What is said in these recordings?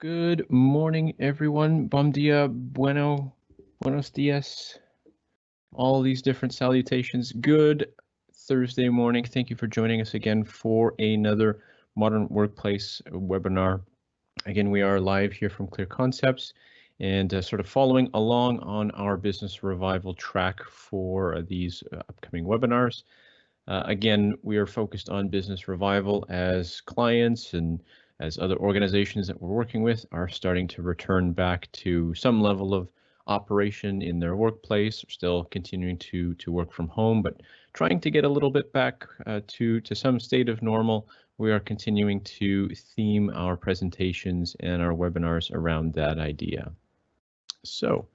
Good morning, everyone. Bom dia, bueno, buenos dias, all these different salutations. Good Thursday morning. Thank you for joining us again for another Modern Workplace webinar. Again, we are live here from Clear Concepts and uh, sort of following along on our business revival track for uh, these uh, upcoming webinars. Uh, again, we are focused on business revival as clients and as other organizations that we're working with are starting to return back to some level of operation in their workplace, still continuing to to work from home, but trying to get a little bit back uh, to to some state of normal. We are continuing to theme our presentations and our webinars around that idea. So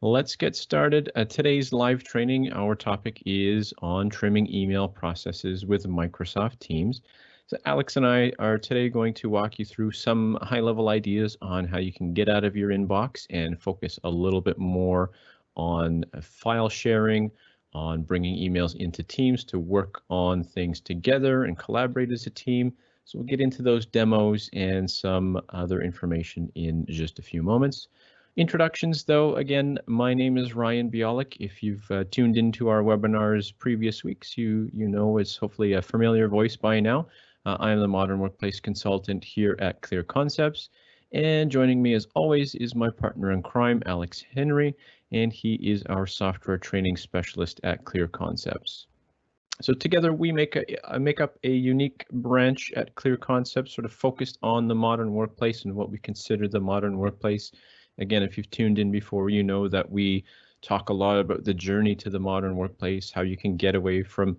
let's get started. Uh, today's live training, our topic is on trimming email processes with Microsoft Teams. So Alex and I are today going to walk you through some high level ideas on how you can get out of your inbox and focus a little bit more on file sharing, on bringing emails into teams to work on things together and collaborate as a team. So we'll get into those demos and some other information in just a few moments. Introductions, though, again, my name is Ryan Bialik. If you've uh, tuned into our webinars previous weeks, you you know it's hopefully a familiar voice by now. Uh, I am the Modern Workplace Consultant here at Clear Concepts. And joining me as always is my partner in crime, Alex Henry, and he is our software training specialist at Clear Concepts. So together we make a, uh, make up a unique branch at Clear Concepts, sort of focused on the modern workplace and what we consider the modern workplace. Again, if you've tuned in before, you know that we talk a lot about the journey to the modern workplace, how you can get away from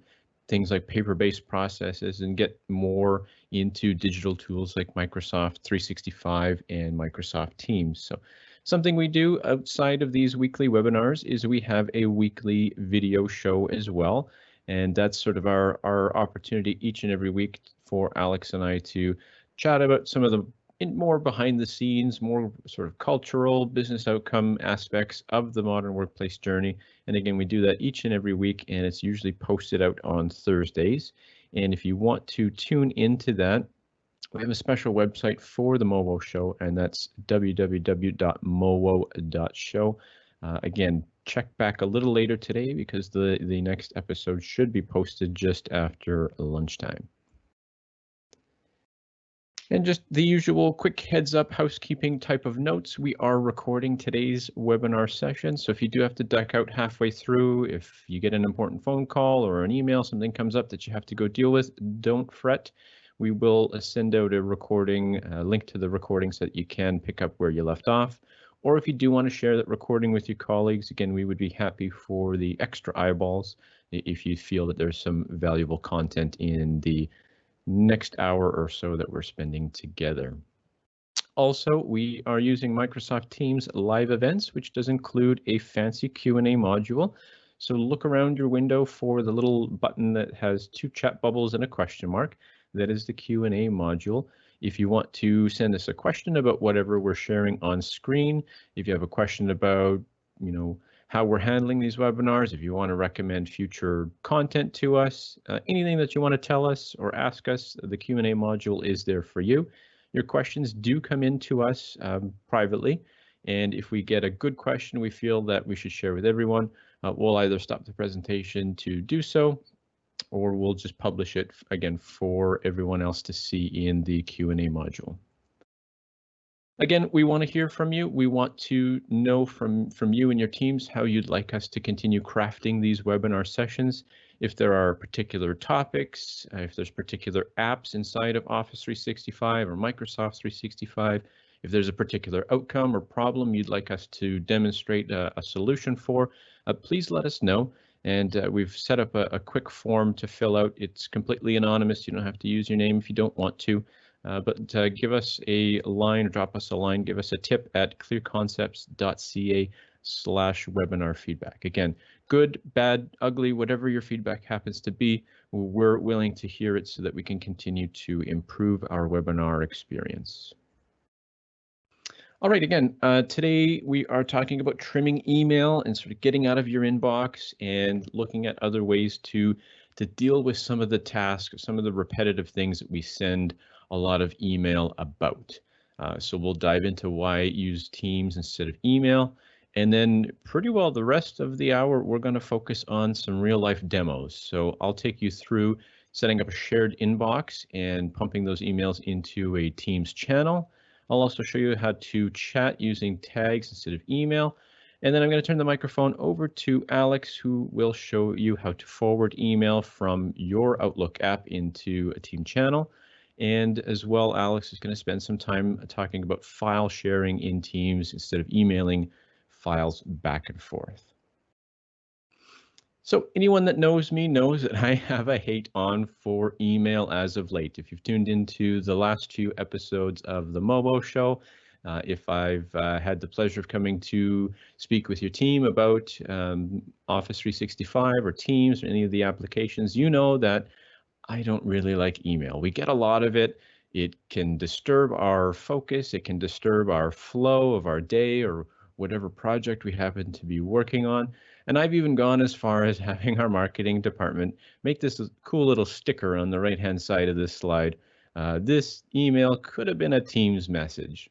things like paper-based processes and get more into digital tools like Microsoft 365 and Microsoft Teams. So something we do outside of these weekly webinars is we have a weekly video show as well. And that's sort of our, our opportunity each and every week for Alex and I to chat about some of the in more behind the scenes, more sort of cultural business outcome aspects of the modern workplace journey. And again, we do that each and every week, and it's usually posted out on Thursdays. And if you want to tune into that, we have a special website for the MOWO show, and that's www.mowo.show. Uh, again, check back a little later today because the, the next episode should be posted just after lunchtime. And just the usual quick heads up housekeeping type of notes. We are recording today's webinar session. So if you do have to duck out halfway through, if you get an important phone call or an email, something comes up that you have to go deal with, don't fret. We will uh, send out a recording, a link to the recording so that you can pick up where you left off. Or if you do want to share that recording with your colleagues, again, we would be happy for the extra eyeballs if you feel that there's some valuable content in the next hour or so that we're spending together. Also, we are using Microsoft Teams live events, which does include a fancy Q&A module. So look around your window for the little button that has two chat bubbles and a question mark. That is the Q&A module. If you want to send us a question about whatever we're sharing on screen, if you have a question about, you know, how we're handling these webinars, if you want to recommend future content to us, uh, anything that you want to tell us or ask us, the Q&A module is there for you. Your questions do come in to us um, privately, and if we get a good question we feel that we should share with everyone, uh, we'll either stop the presentation to do so, or we'll just publish it again for everyone else to see in the Q&A module. Again, we want to hear from you. We want to know from, from you and your teams how you'd like us to continue crafting these webinar sessions. If there are particular topics, uh, if there's particular apps inside of Office 365 or Microsoft 365, if there's a particular outcome or problem you'd like us to demonstrate a, a solution for, uh, please let us know. And uh, we've set up a, a quick form to fill out. It's completely anonymous. You don't have to use your name if you don't want to. Uh, but uh, give us a line drop us a line, give us a tip at clearconcepts.ca slash webinar feedback. Again, good, bad, ugly, whatever your feedback happens to be, we're willing to hear it so that we can continue to improve our webinar experience. All right, again, uh, today we are talking about trimming email and sort of getting out of your inbox and looking at other ways to to deal with some of the tasks, some of the repetitive things that we send a lot of email about. Uh, so we'll dive into why use Teams instead of email. And then pretty well the rest of the hour, we're going to focus on some real life demos. So I'll take you through setting up a shared inbox and pumping those emails into a Teams channel. I'll also show you how to chat using tags instead of email. And then I'm going to turn the microphone over to Alex, who will show you how to forward email from your Outlook app into a team channel. And as well, Alex is going to spend some time talking about file sharing in Teams instead of emailing files back and forth. So anyone that knows me knows that I have a hate on for email as of late. If you've tuned into the last two episodes of the MOWO Show, uh, if I've uh, had the pleasure of coming to speak with your team about um, Office 365 or Teams or any of the applications, you know that I don't really like email. We get a lot of it. It can disturb our focus. It can disturb our flow of our day or whatever project we happen to be working on. And I've even gone as far as having our marketing department make this cool little sticker on the right hand side of this slide. Uh, this email could have been a Teams message.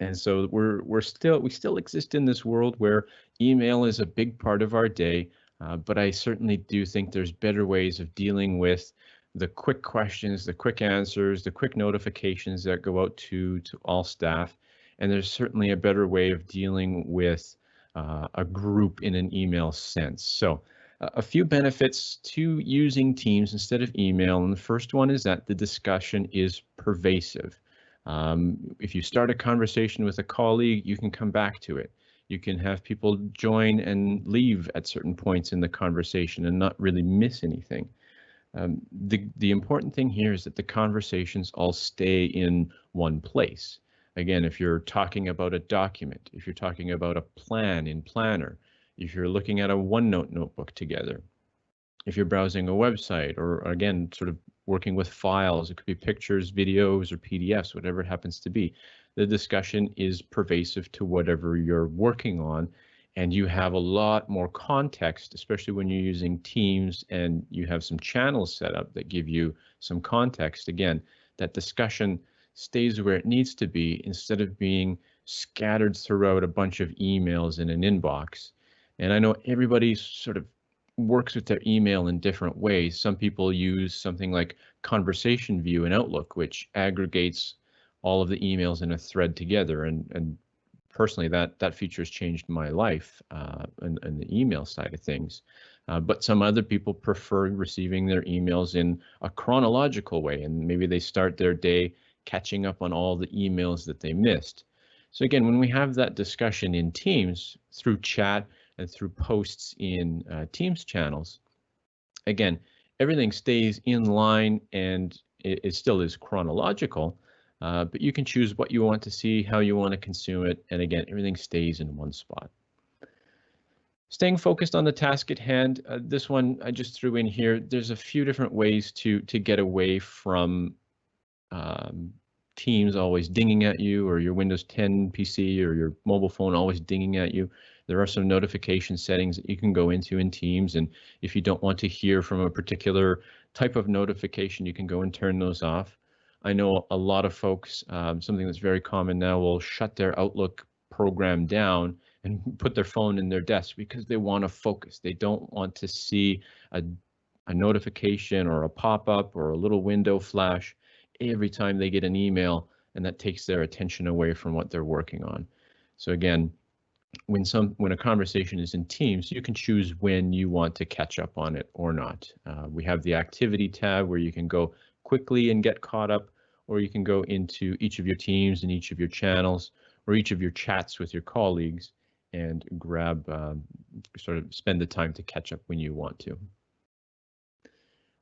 And so we're we're still we still exist in this world where email is a big part of our day, uh, but I certainly do think there's better ways of dealing with the quick questions, the quick answers, the quick notifications that go out to to all staff, and there's certainly a better way of dealing with uh, a group in an email sense. So a few benefits to using Teams instead of email, and the first one is that the discussion is pervasive. Um, if you start a conversation with a colleague, you can come back to it. You can have people join and leave at certain points in the conversation and not really miss anything. Um, the, the important thing here is that the conversations all stay in one place. Again, if you're talking about a document, if you're talking about a plan in Planner, if you're looking at a OneNote notebook together, if you're browsing a website or again, sort of working with files, it could be pictures, videos, or PDFs, whatever it happens to be. The discussion is pervasive to whatever you're working on, and you have a lot more context, especially when you're using Teams and you have some channels set up that give you some context. Again, that discussion stays where it needs to be instead of being scattered throughout a bunch of emails in an inbox. And I know everybody sort of works with their email in different ways. Some people use something like Conversation View in Outlook, which aggregates all of the emails in a thread together. And, and personally, that, that feature has changed my life uh, in, in the email side of things. Uh, but some other people prefer receiving their emails in a chronological way, and maybe they start their day catching up on all the emails that they missed. So again, when we have that discussion in Teams through chat and through posts in uh, Teams channels, again, everything stays in line and it, it still is chronological, uh, but you can choose what you want to see, how you want to consume it, and again, everything stays in one spot. Staying focused on the task at hand, uh, this one I just threw in here. There's a few different ways to to get away from um, Teams always dinging at you or your Windows 10 PC or your mobile phone always dinging at you. There are some notification settings that you can go into in Teams. And if you don't want to hear from a particular type of notification, you can go and turn those off. I know a lot of folks, um, something that's very common now, will shut their Outlook program down and put their phone in their desk because they want to focus. They don't want to see a, a notification or a pop-up or a little window flash every time they get an email and that takes their attention away from what they're working on. So again, when some when a conversation is in Teams, you can choose when you want to catch up on it or not. Uh, we have the activity tab where you can go quickly and get caught up, or you can go into each of your teams and each of your channels or each of your chats with your colleagues and grab um, sort of spend the time to catch up when you want to.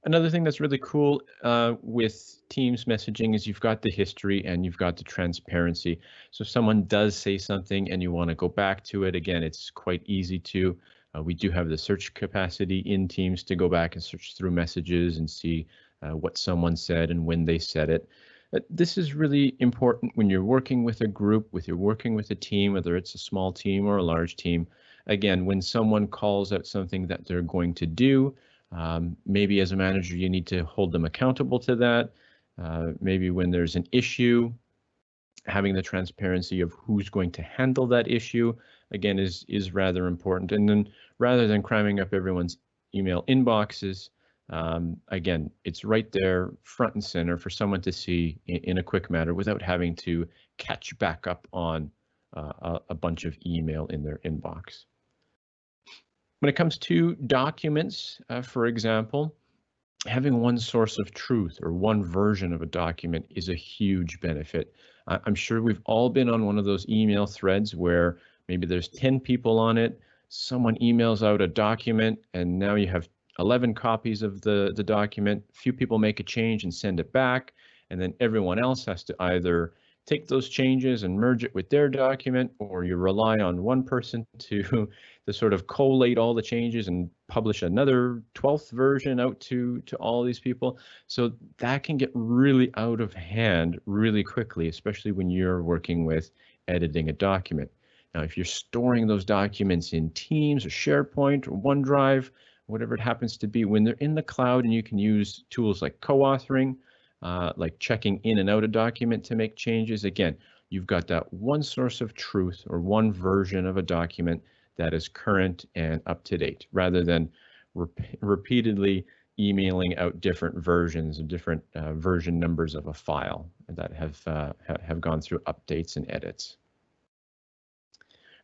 Another thing that's really cool uh, with Teams messaging is you've got the history and you've got the transparency. So if someone does say something and you want to go back to it, again, it's quite easy to. Uh, we do have the search capacity in Teams to go back and search through messages and see uh, what someone said and when they said it. Uh, this is really important when you're working with a group, with you're working with a team, whether it's a small team or a large team. Again, when someone calls out something that they're going to do, um, maybe as a manager, you need to hold them accountable to that. Uh, maybe when there's an issue, having the transparency of who's going to handle that issue again is is rather important. And then rather than cramming up everyone's email inboxes, um, again, it's right there front and center for someone to see in, in a quick matter without having to catch back up on uh, a, a bunch of email in their inbox. When it comes to documents, uh, for example, having one source of truth or one version of a document is a huge benefit. I'm sure we've all been on one of those email threads where maybe there's 10 people on it, someone emails out a document, and now you have 11 copies of the, the document. Few people make a change and send it back, and then everyone else has to either take those changes and merge it with their document, or you rely on one person to, to sort of collate all the changes and publish another 12th version out to, to all these people. So that can get really out of hand really quickly, especially when you're working with editing a document. Now, if you're storing those documents in Teams or SharePoint or OneDrive, whatever it happens to be, when they're in the cloud and you can use tools like co-authoring, uh, like checking in and out a document to make changes, again, you've got that one source of truth or one version of a document that is current and up to date, rather than rep repeatedly emailing out different versions of different uh, version numbers of a file that have uh, have gone through updates and edits.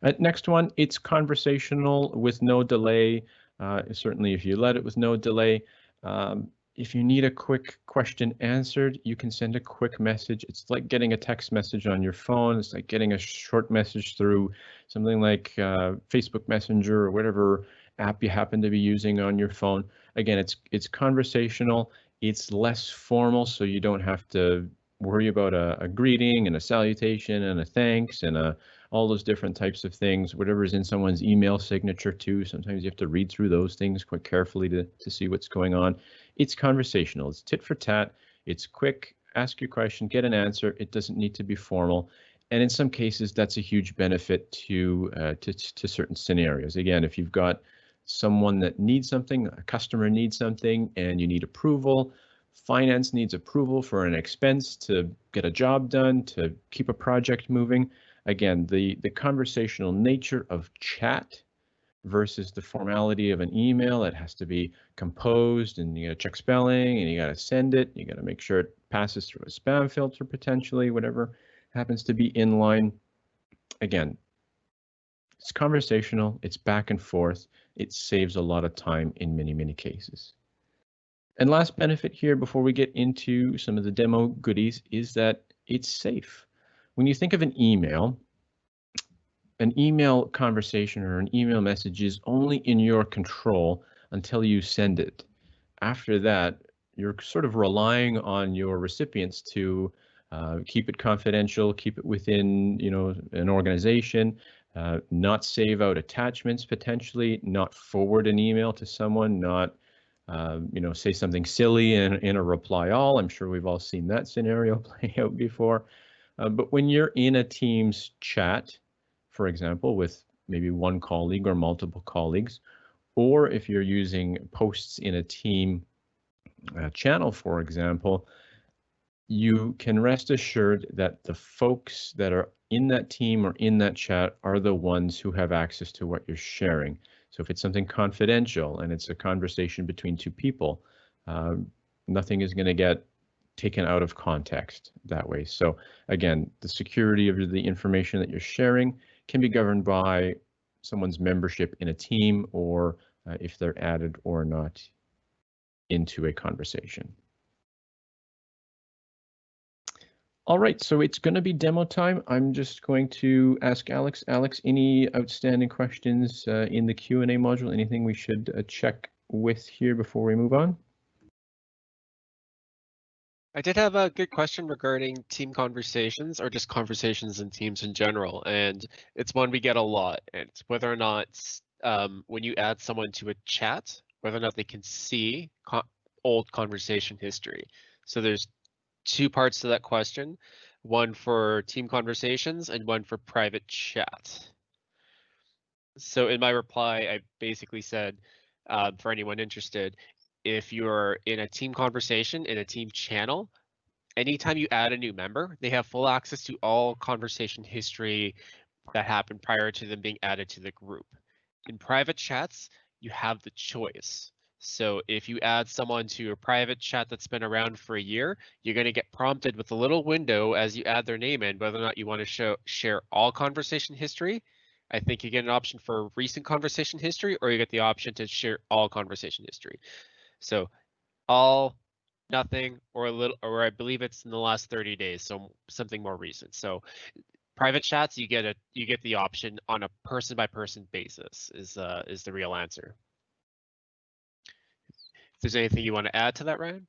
Uh, next one, it's conversational with no delay. Uh, certainly, if you let it with no delay. Um, if you need a quick question answered, you can send a quick message. It's like getting a text message on your phone. It's like getting a short message through something like uh, Facebook Messenger or whatever app you happen to be using on your phone. Again, it's it's conversational. It's less formal, so you don't have to worry about a, a greeting and a salutation and a thanks and a all those different types of things, whatever's in someone's email signature too. Sometimes you have to read through those things quite carefully to, to see what's going on. It's conversational, it's tit for tat, it's quick, ask your question, get an answer. It doesn't need to be formal. And in some cases, that's a huge benefit to, uh, to, to certain scenarios. Again, if you've got someone that needs something, a customer needs something, and you need approval, finance needs approval for an expense to get a job done, to keep a project moving, again, the, the conversational nature of chat versus the formality of an email that has to be composed and you got to check spelling and you got to send it. You got to make sure it passes through a spam filter potentially, whatever happens to be in line. Again, it's conversational, it's back and forth. It saves a lot of time in many, many cases. And last benefit here before we get into some of the demo goodies is that it's safe when you think of an email, an email conversation or an email message is only in your control until you send it. After that, you're sort of relying on your recipients to uh, keep it confidential, keep it within, you know, an organization, uh, not save out attachments potentially, not forward an email to someone, not, uh, you know, say something silly in, in a reply all. I'm sure we've all seen that scenario play out before. Uh, but when you're in a Teams chat, for example, with maybe one colleague or multiple colleagues, or if you're using posts in a team uh, channel, for example, you can rest assured that the folks that are in that team or in that chat are the ones who have access to what you're sharing. So if it's something confidential and it's a conversation between two people, uh, nothing is going to get taken out of context that way. So again, the security of the information that you're sharing can be governed by someone's membership in a team or uh, if they're added or not into a conversation. All right, so it's going to be demo time. I'm just going to ask Alex. Alex, any outstanding questions uh, in the Q&A module? Anything we should uh, check with here before we move on? I did have a good question regarding team conversations or just conversations in teams in general. And it's one we get a lot. And it's whether or not um, when you add someone to a chat, whether or not they can see old conversation history. So there's two parts to that question, one for team conversations and one for private chat. So in my reply, I basically said, uh, for anyone interested, if you're in a team conversation in a team channel, anytime you add a new member, they have full access to all conversation history that happened prior to them being added to the group. In private chats, you have the choice. So if you add someone to a private chat that's been around for a year, you're going to get prompted with a little window as you add their name in, whether or not you want to show share all conversation history. I think you get an option for recent conversation history, or you get the option to share all conversation history. So all, nothing, or a little, or I believe it's in the last 30 days, so something more recent. So private chats, you get a you get the option on a person by person basis is uh, is the real answer. If there's anything you want to add to that, Ryan?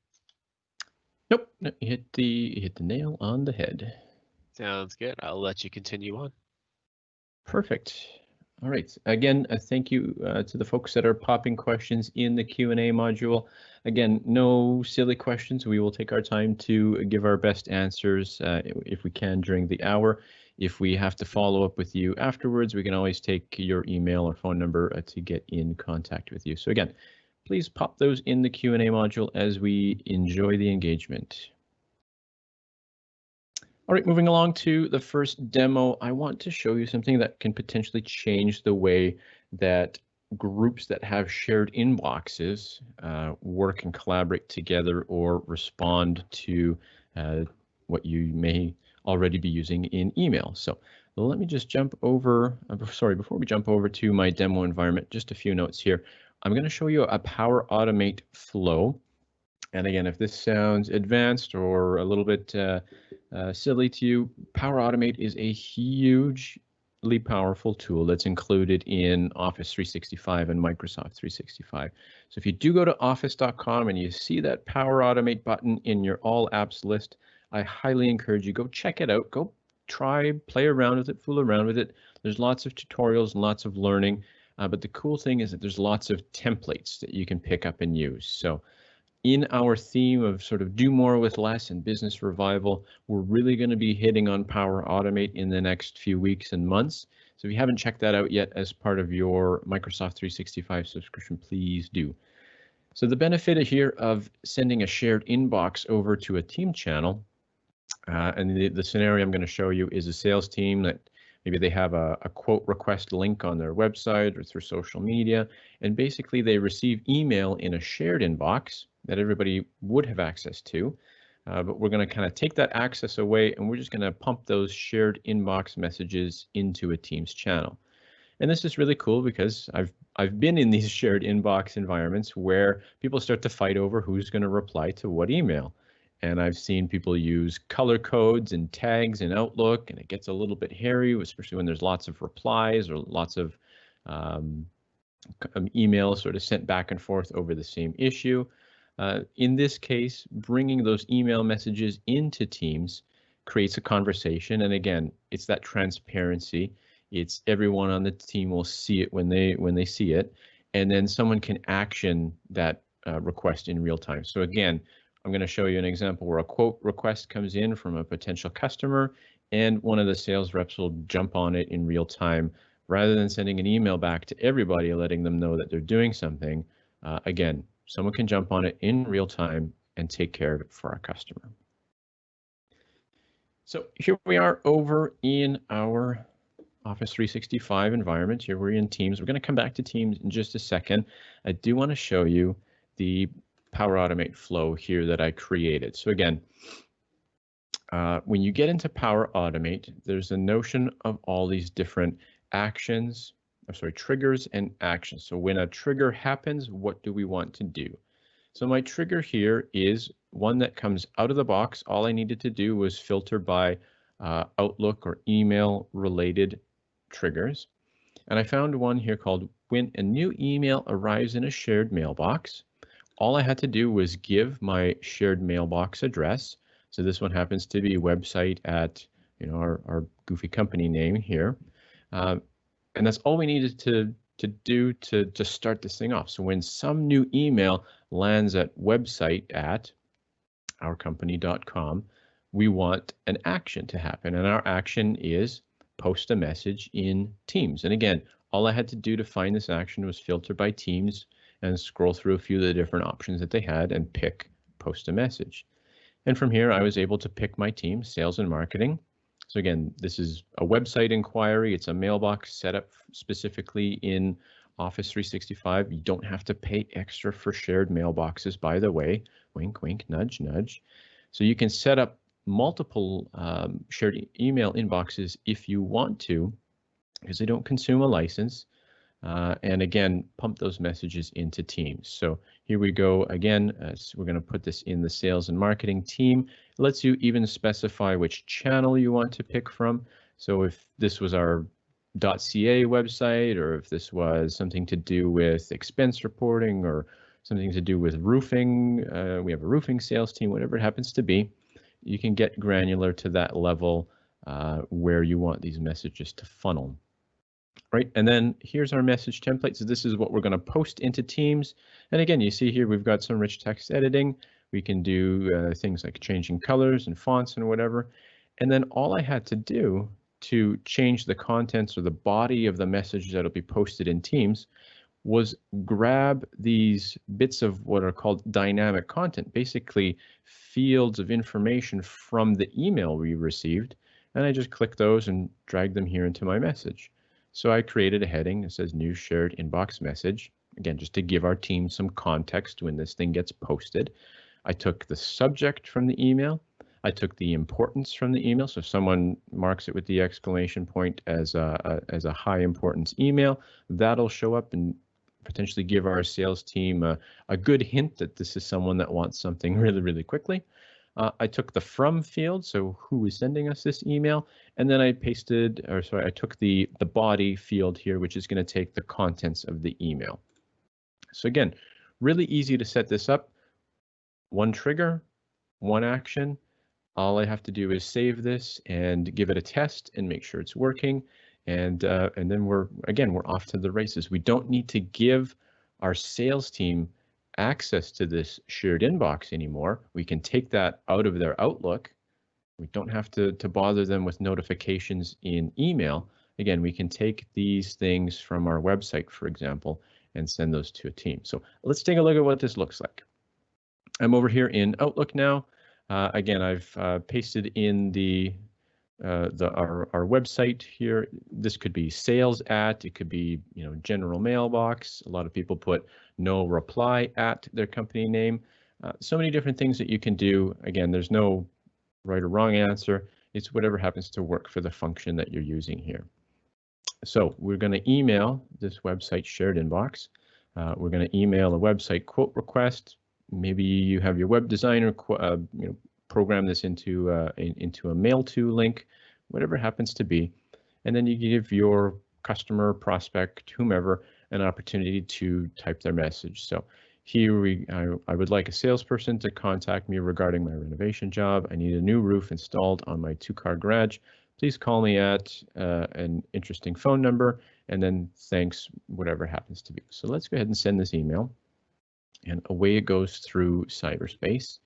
Nope, no, you hit the you hit the nail on the head. Sounds good. I'll let you continue on. Perfect. All right. Again, uh, thank you uh, to the folks that are popping questions in the Q&A module. Again, no silly questions. We will take our time to give our best answers uh, if we can during the hour. If we have to follow up with you afterwards, we can always take your email or phone number uh, to get in contact with you. So again, please pop those in the Q&A module as we enjoy the engagement. All right, moving along to the first demo, I want to show you something that can potentially change the way that groups that have shared inboxes uh, work and collaborate together or respond to uh, what you may already be using in email. So let me just jump over, uh, sorry, before we jump over to my demo environment, just a few notes here. I'm going to show you a Power Automate flow. And again, if this sounds advanced or a little bit uh, uh, silly to you, Power Automate is a hugely powerful tool that's included in Office 365 and Microsoft 365. So if you do go to office.com and you see that Power Automate button in your All Apps list, I highly encourage you go check it out. Go try, play around with it, fool around with it. There's lots of tutorials and lots of learning. Uh, but the cool thing is that there's lots of templates that you can pick up and use. So in our theme of sort of do more with less and business revival, we're really going to be hitting on Power Automate in the next few weeks and months. So if you haven't checked that out yet as part of your Microsoft 365 subscription, please do. So the benefit here of sending a shared inbox over to a team channel, uh, and the, the scenario I'm going to show you is a sales team that maybe they have a, a quote request link on their website or through social media, and basically they receive email in a shared inbox that everybody would have access to. Uh, but we're going to kind of take that access away and we're just going to pump those shared inbox messages into a Teams channel. And this is really cool because I've I've been in these shared inbox environments where people start to fight over who's going to reply to what email. And I've seen people use color codes and tags in Outlook, and it gets a little bit hairy, especially when there's lots of replies or lots of um, emails sort of sent back and forth over the same issue. Uh, in this case, bringing those email messages into Teams creates a conversation. And again, it's that transparency. It's everyone on the team will see it when they when they see it, and then someone can action that uh, request in real time. So again, I'm going to show you an example where a quote request comes in from a potential customer, and one of the sales reps will jump on it in real time rather than sending an email back to everybody letting them know that they're doing something. Uh, again, someone can jump on it in real time and take care of it for our customer. So here we are over in our Office 365 environment. Here we're in Teams. We're going to come back to Teams in just a second. I do want to show you the Power Automate flow here that I created. So again, uh, when you get into Power Automate, there's a notion of all these different actions, I'm sorry, triggers and actions. So when a trigger happens, what do we want to do? So my trigger here is one that comes out of the box. All I needed to do was filter by uh, Outlook or email related triggers. And I found one here called when a new email arrives in a shared mailbox. All I had to do was give my shared mailbox address. So this one happens to be website at you know our, our goofy company name here. Uh, and that's all we needed to to do to to start this thing off. So when some new email lands at website at ourcompany.com, we want an action to happen, and our action is post a message in Teams. And again, all I had to do to find this action was filter by Teams and scroll through a few of the different options that they had and pick post a message. And from here, I was able to pick my team, sales and marketing. So again, this is a website inquiry. It's a mailbox set up specifically in Office 365. You don't have to pay extra for shared mailboxes, by the way. Wink, wink, nudge, nudge. So you can set up multiple um, shared e email inboxes if you want to, because they don't consume a license. Uh, and again, pump those messages into Teams. So here we go again. Uh, so we're going to put this in the sales and marketing team. It lets you even specify which channel you want to pick from. So if this was our .ca website, or if this was something to do with expense reporting, or something to do with roofing, uh, we have a roofing sales team, whatever it happens to be, you can get granular to that level uh, where you want these messages to funnel right? And then here's our message template. So this is what we're going to post into Teams. And again, you see here we've got some rich text editing. We can do uh, things like changing colors and fonts and whatever. And then all I had to do to change the contents or the body of the message that'll be posted in Teams was grab these bits of what are called dynamic content, basically fields of information from the email we received. And I just click those and drag them here into my message. So I created a heading that says new shared inbox message. Again, just to give our team some context when this thing gets posted. I took the subject from the email. I took the importance from the email. So if someone marks it with the exclamation point as a, a as a high importance email, that'll show up and potentially give our sales team a, a good hint that this is someone that wants something really, really quickly. Uh, I took the from field, so who is sending us this email, and then I pasted, or sorry, I took the, the body field here, which is going to take the contents of the email. So again, really easy to set this up. One trigger, one action. All I have to do is save this and give it a test and make sure it's working. And, uh, and then we're, again, we're off to the races. We don't need to give our sales team access to this shared inbox anymore. We can take that out of their Outlook. We don't have to, to bother them with notifications in email. Again, we can take these things from our website, for example, and send those to a team. So let's take a look at what this looks like. I'm over here in Outlook now. Uh, again, I've uh, pasted in the uh, the our, our website here. This could be sales at, it could be, you know, general mailbox. A lot of people put no reply at their company name. Uh, so many different things that you can do. Again, there's no right or wrong answer. It's whatever happens to work for the function that you're using here. So we're going to email this website shared inbox. Uh, we're going to email a website quote request. Maybe you have your web designer uh, you know, program this into uh, in, into a mail to link, whatever happens to be, and then you give your customer, prospect, whomever, an opportunity to type their message. So here we, I, I would like a salesperson to contact me regarding my renovation job. I need a new roof installed on my two-car garage. Please call me at uh, an interesting phone number, and then thanks, whatever happens to be. So let's go ahead and send this email, and away it goes through cyberspace.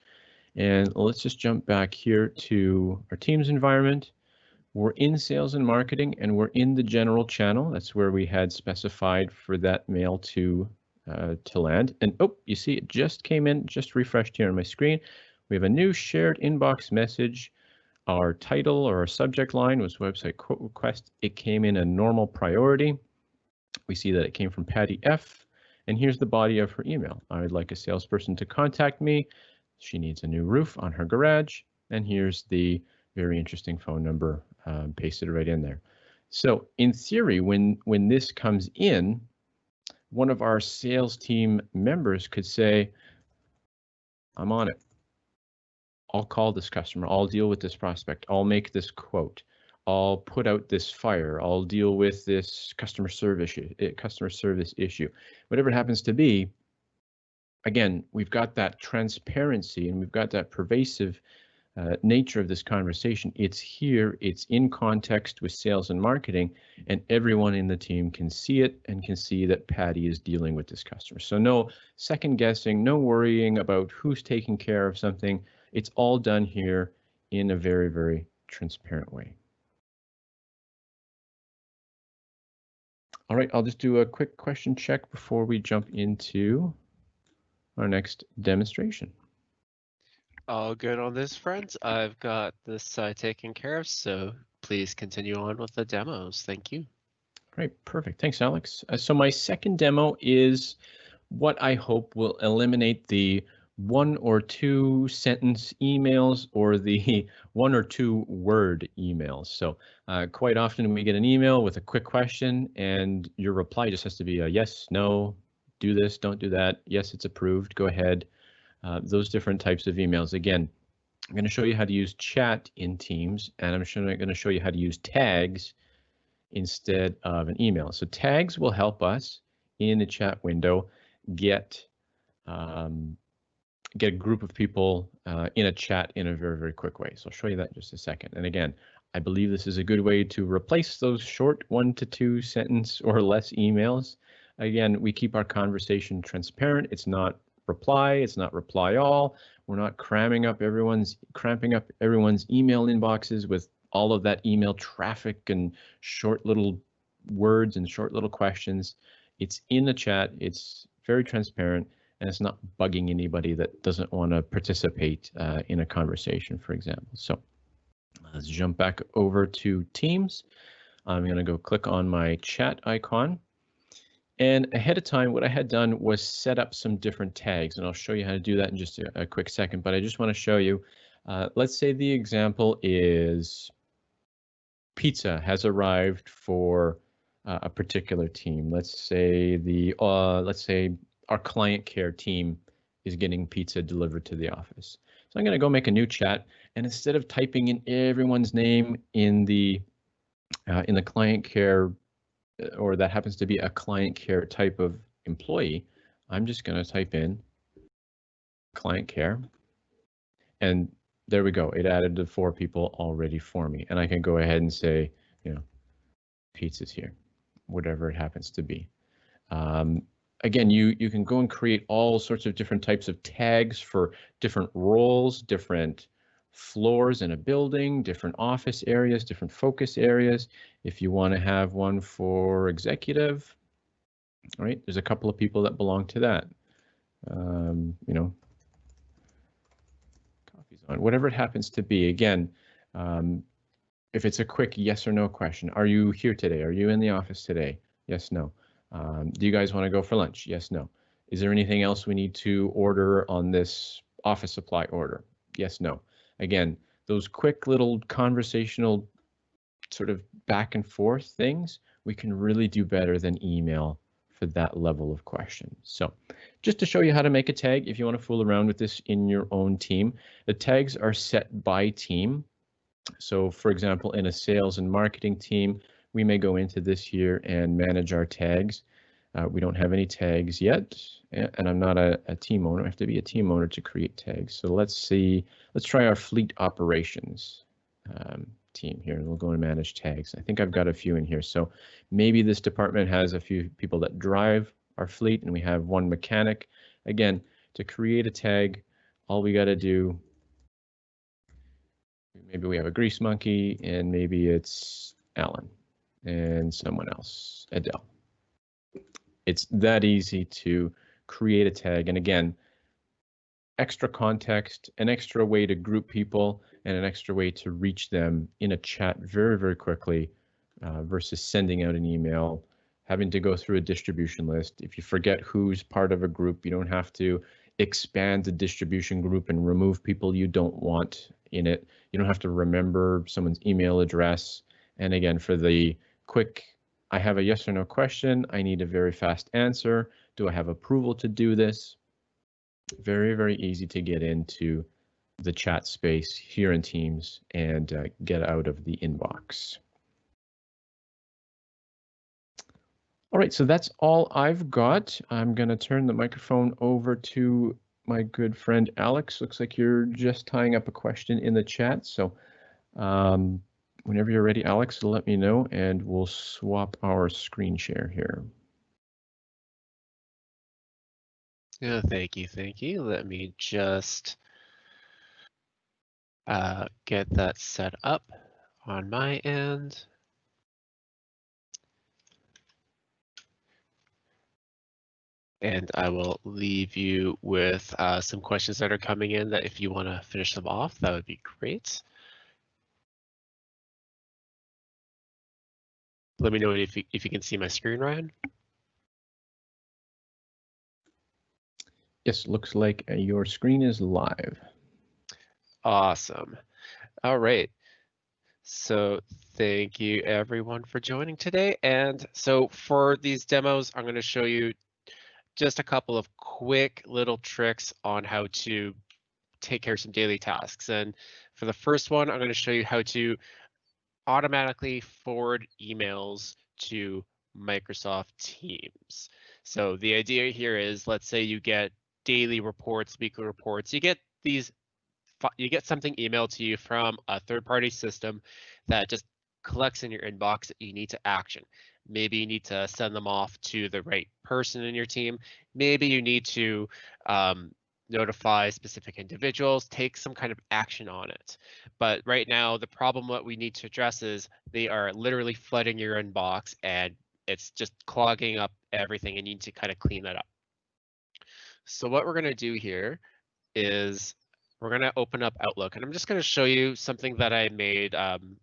And let's just jump back here to our Teams environment. We're in sales and marketing and we're in the general channel. That's where we had specified for that mail to uh, to land. And oh, you see it just came in, just refreshed here on my screen. We have a new shared inbox message. Our title or our subject line was website quote request. It came in a normal priority. We see that it came from Patty F. And here's the body of her email. I would like a salesperson to contact me. She needs a new roof on her garage. And here's the very interesting phone number um, pasted right in there. So in theory, when, when this comes in, one of our sales team members could say, I'm on it. I'll call this customer. I'll deal with this prospect. I'll make this quote. I'll put out this fire. I'll deal with this customer service customer service issue. Whatever it happens to be, again, we've got that transparency and we've got that pervasive uh, nature of this conversation. It's here, it's in context with sales and marketing, and everyone in the team can see it and can see that Patty is dealing with this customer. So no second guessing, no worrying about who's taking care of something. It's all done here in a very, very transparent way. All right, I'll just do a quick question check before we jump into our next demonstration. All good on this front. I've got this uh, taken care of, so please continue on with the demos. Thank you. Great, perfect. Thanks, Alex. Uh, so my second demo is what I hope will eliminate the one or two sentence emails or the one or two word emails. So uh, quite often we get an email with a quick question and your reply just has to be a yes, no, do this, don't do that. Yes, it's approved. Go ahead. Uh, those different types of emails. Again, I'm going to show you how to use chat in Teams, and I'm going to show you how to use tags instead of an email. So tags will help us in the chat window get um, get a group of people uh, in a chat in a very, very quick way. So I'll show you that in just a second. And again, I believe this is a good way to replace those short one to two sentence or less emails. Again, we keep our conversation transparent. It's not reply, it's not reply all. We're not cramming up everyone's cramping up everyone's email inboxes with all of that email traffic and short little words and short little questions. It's in the chat. It's very transparent and it's not bugging anybody that doesn't want to participate uh, in a conversation, for example. So let's jump back over to Teams. I'm going to go click on my chat icon and ahead of time, what I had done was set up some different tags, and I'll show you how to do that in just a, a quick second. But I just want to show you, uh, let's say the example is pizza has arrived for uh, a particular team. Let's say the uh, let's say our client care team is getting pizza delivered to the office. So I'm going to go make a new chat, and instead of typing in everyone's name in the uh, in the client care or that happens to be a client care type of employee, I'm just going to type in client care. And there we go. It added the four people already for me. And I can go ahead and say, you know, pizzas here, whatever it happens to be. Um, again, you, you can go and create all sorts of different types of tags for different roles, different floors in a building, different office areas, different focus areas. If you want to have one for executive, right, there's a couple of people that belong to that. Um, you know, coffee's on, whatever it happens to be. Again, um, if it's a quick yes or no question, are you here today? Are you in the office today? Yes, no. Um, do you guys want to go for lunch? Yes, no. Is there anything else we need to order on this office supply order? Yes, no again, those quick little conversational sort of back and forth things, we can really do better than email for that level of question. So just to show you how to make a tag, if you want to fool around with this in your own team, the tags are set by team. So for example, in a sales and marketing team, we may go into this here and manage our tags. Uh, we don't have any tags yet, and I'm not a, a, team owner. I have to be a team owner to create tags. So let's see, let's try our fleet operations um, team here. We'll go and manage tags. I think I've got a few in here. So maybe this department has a few people that drive our fleet and we have one mechanic. Again, to create a tag, all we got to do, maybe we have a grease monkey and maybe it's Alan and someone else, Adele it's that easy to create a tag. And again, extra context, an extra way to group people, and an extra way to reach them in a chat very, very quickly uh, versus sending out an email, having to go through a distribution list. If you forget who's part of a group, you don't have to expand the distribution group and remove people you don't want in it. You don't have to remember someone's email address. And again, for the quick I have a yes or no question. I need a very fast answer. Do I have approval to do this? Very, very easy to get into the chat space here in Teams and uh, get out of the inbox. All right, so that's all I've got. I'm going to turn the microphone over to my good friend Alex. Looks like you're just tying up a question in the chat. So um, whenever you're ready, Alex, let me know and we'll swap our screen share here. Yeah, thank you, thank you. Let me just uh, get that set up on my end. And I will leave you with uh, some questions that are coming in that if you want to finish them off, that would be great. Let me know if you, if you can see my screen, Ryan. Yes, looks like uh, your screen is live. Awesome. All right. So thank you everyone for joining today. And so for these demos, I'm going to show you just a couple of quick little tricks on how to take care of some daily tasks. And for the first one, I'm going to show you how to automatically forward emails to Microsoft Teams. So the idea here is, let's say you get daily reports, weekly reports, you get these, you get something emailed to you from a third party system that just collects in your inbox that you need to action. Maybe you need to send them off to the right person in your team. Maybe you need to um, notify specific individuals, take some kind of action on it. But right now, the problem what we need to address is they are literally flooding your inbox and it's just clogging up everything and you need to kind of clean that up. So what we're going to do here is we're going to open up Outlook and I'm just going to show you something that I made um,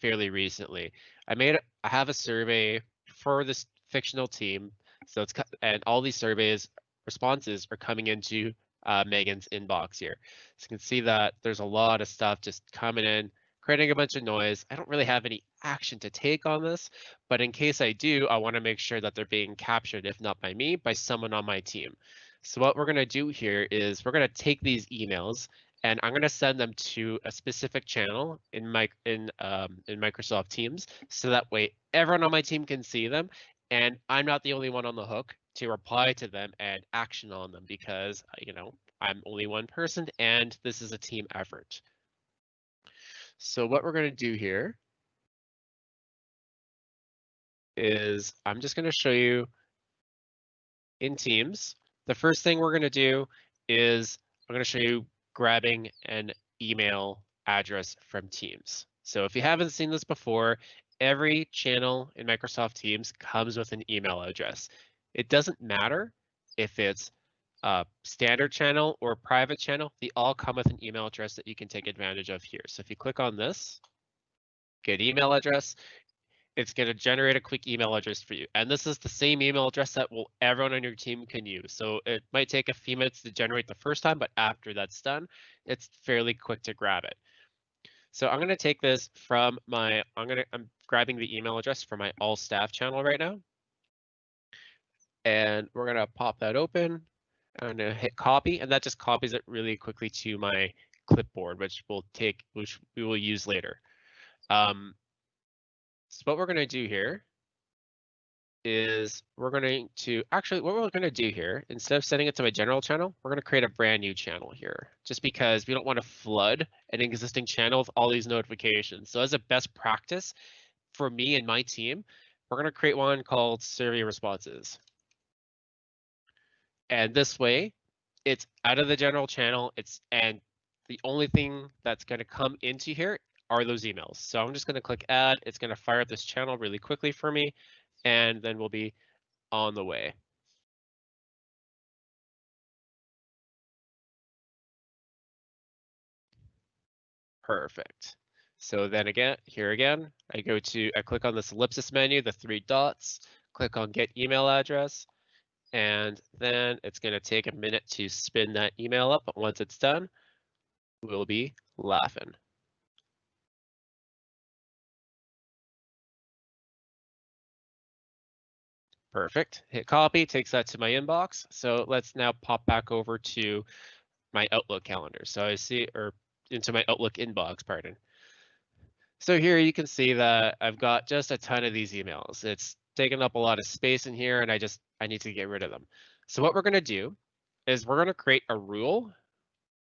fairly recently. I made I have a survey for this fictional team. So it's and all these surveys responses are coming into uh, Megan's inbox here. So you can see that there's a lot of stuff just coming in, creating a bunch of noise. I don't really have any action to take on this, but in case I do, I want to make sure that they're being captured, if not by me, by someone on my team. So what we're going to do here is we're going to take these emails and I'm going to send them to a specific channel in my in um, in Microsoft Teams, so that way everyone on my team can see them, and I'm not the only one on the hook to reply to them and action on them because uh, you know I'm only one person and this is a team effort. So what we're going to do here is I'm just going to show you in Teams the first thing we're going to do is I'm going to show you grabbing an email address from Teams. So if you haven't seen this before, every channel in Microsoft Teams comes with an email address. It doesn't matter if it's a standard channel or private channel, they all come with an email address that you can take advantage of here. So if you click on this, get email address, it's going to generate a quick email address for you. And this is the same email address that will everyone on your team can use. So it might take a few minutes to generate the first time, but after that's done, it's fairly quick to grab it. So I'm going to take this from my, I'm going to, I'm grabbing the email address for my all staff channel right now. And we're going to pop that open. I'm to hit copy and that just copies it really quickly to my clipboard, which we'll take, which we will use later. Um, so what we're going to do here is we're going to actually what we're going to do here instead of sending it to my general channel we're going to create a brand new channel here just because we don't want to flood an existing channel with all these notifications so as a best practice for me and my team we're going to create one called survey responses and this way it's out of the general channel it's and the only thing that's going to come into here are those emails. So I'm just going to click add. It's going to fire up this channel really quickly for me, and then we'll be on the way. Perfect. So then again, here again, I go to, I click on this ellipsis menu, the three dots, click on get email address, and then it's going to take a minute to spin that email up. But once it's done, we'll be laughing. Perfect. Hit copy, takes that to my inbox. So let's now pop back over to my Outlook calendar. So I see, or into my Outlook inbox, pardon. So here you can see that I've got just a ton of these emails. It's taking up a lot of space in here and I just, I need to get rid of them. So what we're gonna do is we're gonna create a rule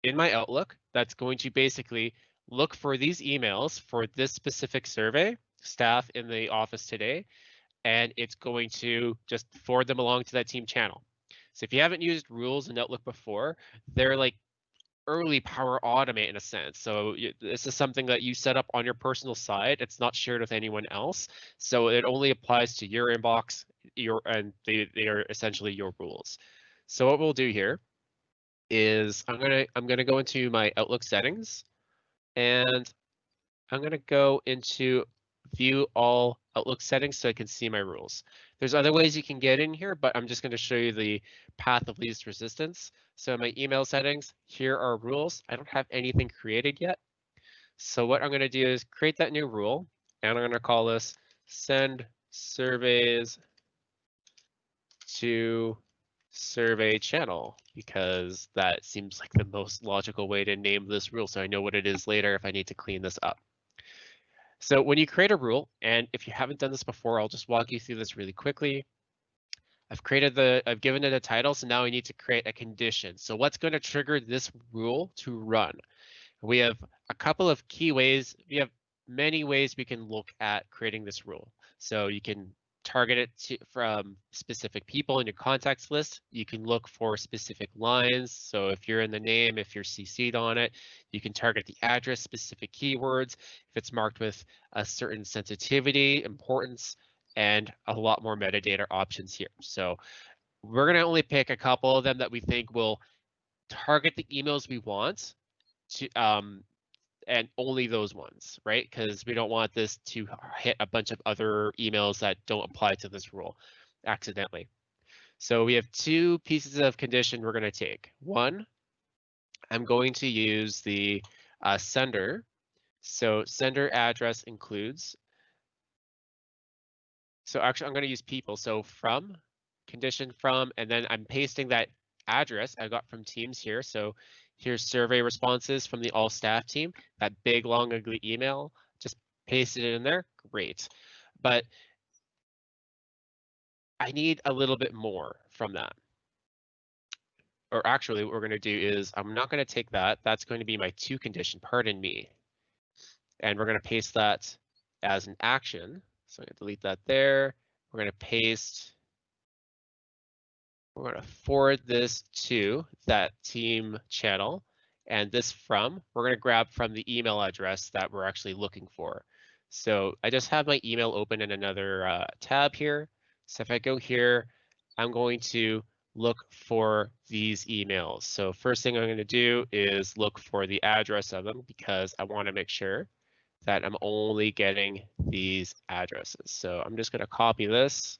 in my Outlook that's going to basically look for these emails for this specific survey, staff in the office today, and it's going to just forward them along to that team channel. So if you haven't used rules in Outlook before, they're like early Power Automate in a sense. So this is something that you set up on your personal side. It's not shared with anyone else. So it only applies to your inbox. your and they, they are essentially your rules. So what we'll do here is I'm gonna I'm gonna go into my Outlook settings and I'm gonna go into view all Outlook settings so I can see my rules. There's other ways you can get in here, but I'm just going to show you the path of least resistance. So my email settings, here are rules. I don't have anything created yet. So what I'm going to do is create that new rule, and I'm going to call this send surveys to survey channel because that seems like the most logical way to name this rule so I know what it is later if I need to clean this up. So when you create a rule, and if you haven't done this before, I'll just walk you through this really quickly. I've created the, I've given it a title, so now I need to create a condition. So what's going to trigger this rule to run? We have a couple of key ways. We have many ways we can look at creating this rule. So you can target it to, from specific people in your contacts list. You can look for specific lines. So if you're in the name, if you're CC'd on it, you can target the address, specific keywords. If it's marked with a certain sensitivity, importance, and a lot more metadata options here. So we're going to only pick a couple of them that we think will target the emails we want to um, and only those ones, right? Because we don't want this to hit a bunch of other emails that don't apply to this rule accidentally. So we have two pieces of condition we're going to take. One, I'm going to use the uh, sender. So sender address includes. So actually, I'm going to use people. So from, condition from, and then I'm pasting that address I got from Teams here. So Here's survey responses from the all staff team. That big, long, ugly email, just pasted it in there. Great. But I need a little bit more from that. Or actually, what we're going to do is I'm not going to take that. That's going to be my to condition, pardon me. And we're going to paste that as an action. So I'm going to delete that there. We're going to paste we're going to forward this to that team channel and this from, we're going to grab from the email address that we're actually looking for. So I just have my email open in another uh, tab here. So if I go here, I'm going to look for these emails. So first thing I'm going to do is look for the address of them because I want to make sure that I'm only getting these addresses. So I'm just going to copy this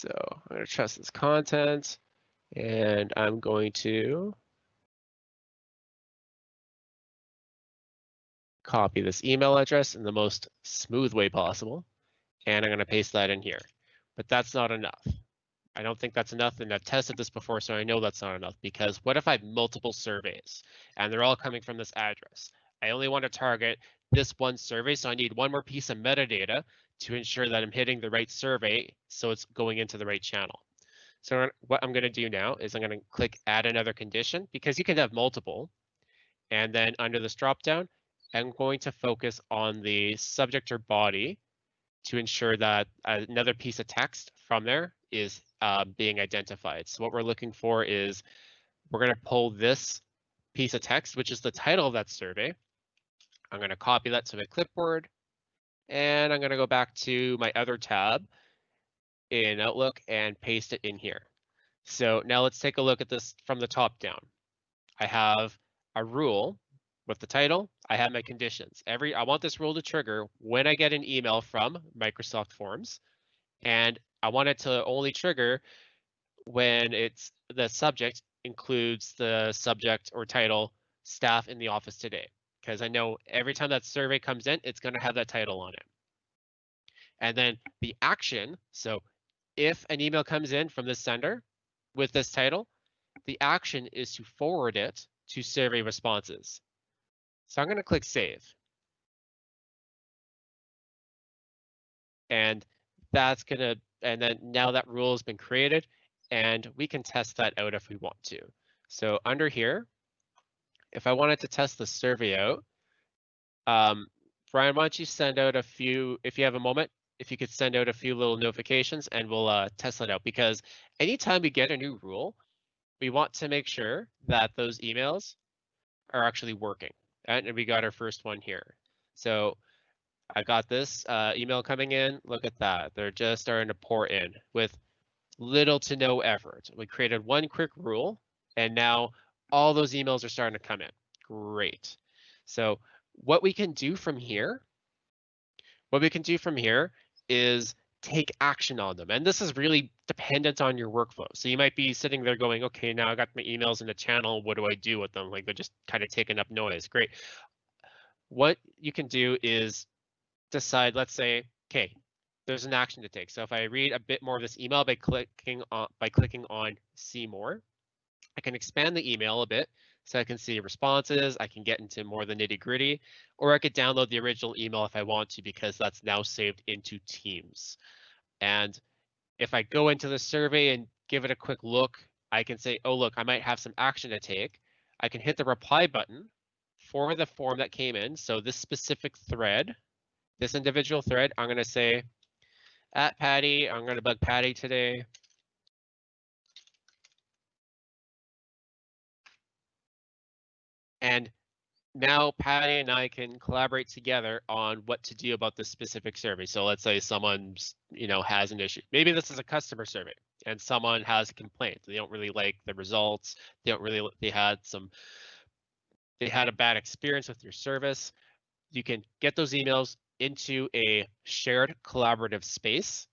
So I'm going to trust this content and I'm going to copy this email address in the most smooth way possible. And I'm going to paste that in here. But that's not enough. I don't think that's enough. And I've tested this before, so I know that's not enough. Because what if I have multiple surveys and they're all coming from this address? I only want to target this one survey, so I need one more piece of metadata to ensure that I'm hitting the right survey so it's going into the right channel. So what I'm going to do now is I'm going to click add another condition because you can have multiple. And then under this dropdown, I'm going to focus on the subject or body to ensure that another piece of text from there is uh, being identified. So what we're looking for is we're going to pull this piece of text, which is the title of that survey. I'm going to copy that to my clipboard. And I'm going to go back to my other tab in Outlook and paste it in here. So now let's take a look at this from the top down. I have a rule with the title. I have my conditions. Every I want this rule to trigger when I get an email from Microsoft Forms, and I want it to only trigger when it's the subject includes the subject or title staff in the office today because I know every time that survey comes in, it's going to have that title on it. And then the action, so if an email comes in from the sender with this title, the action is to forward it to survey responses. So I'm going to click save. And that's going to, and then now that rule has been created and we can test that out if we want to. So under here, if I wanted to test the survey out, um, Brian, why don't you send out a few, if you have a moment, if you could send out a few little notifications and we'll uh, test that out because anytime we get a new rule, we want to make sure that those emails are actually working. And we got our first one here. So I got this uh, email coming in. Look at that. They're just starting to pour in with little to no effort. We created one quick rule and now all those emails are starting to come in. Great. So what we can do from here, what we can do from here is take action on them. And this is really dependent on your workflow. So you might be sitting there going, okay, now I got my emails in the channel. What do I do with them? Like they're just kind of taking up noise. Great. What you can do is decide, let's say, okay, there's an action to take. So if I read a bit more of this email by clicking on by clicking on see more, I can expand the email a bit so I can see responses, I can get into more the nitty gritty, or I could download the original email if I want to because that's now saved into Teams. And if I go into the survey and give it a quick look, I can say, oh, look, I might have some action to take. I can hit the reply button for the form that came in. So this specific thread, this individual thread, I'm going to say, at Patty, I'm going to bug Patty today. And now Patty and I can collaborate together on what to do about this specific survey. So let's say someone's, you know, has an issue. Maybe this is a customer survey and someone has a complaint. They don't really like the results. They don't really, they had some, they had a bad experience with your service. You can get those emails into a shared collaborative space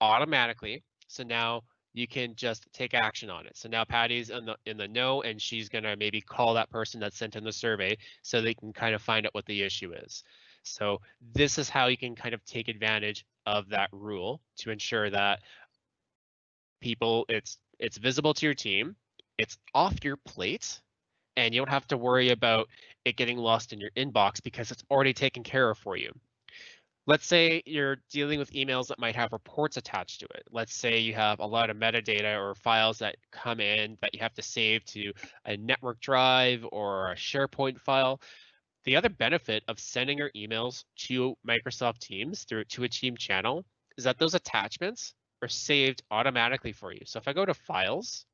automatically. So now you can just take action on it. So now Patty's in the in the know and she's gonna maybe call that person that sent in the survey so they can kind of find out what the issue is. So this is how you can kind of take advantage of that rule to ensure that people it's it's visible to your team, it's off your plate, and you don't have to worry about it getting lost in your inbox because it's already taken care of for you let's say you're dealing with emails that might have reports attached to it. Let's say you have a lot of metadata or files that come in that you have to save to a network drive or a SharePoint file. The other benefit of sending your emails to Microsoft Teams through to a team channel is that those attachments are saved automatically for you. So if I go to files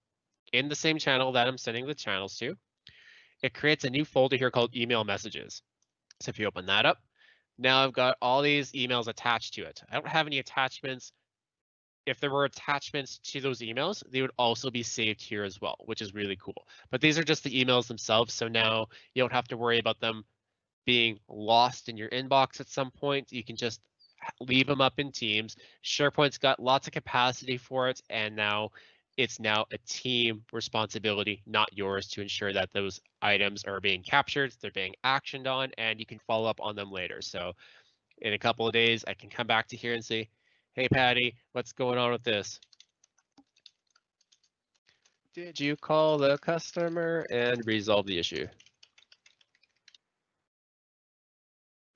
in the same channel that I'm sending the channels to, it creates a new folder here called email messages. So if you open that up, now I've got all these emails attached to it. I don't have any attachments. If there were attachments to those emails, they would also be saved here as well, which is really cool. But these are just the emails themselves. So now you don't have to worry about them being lost in your inbox at some point. You can just leave them up in Teams. SharePoint's got lots of capacity for it. And now it's now a team responsibility, not yours, to ensure that those items are being captured, they're being actioned on, and you can follow up on them later. So in a couple of days, I can come back to here and say, hey, Patty, what's going on with this? Did you call the customer and resolve the issue?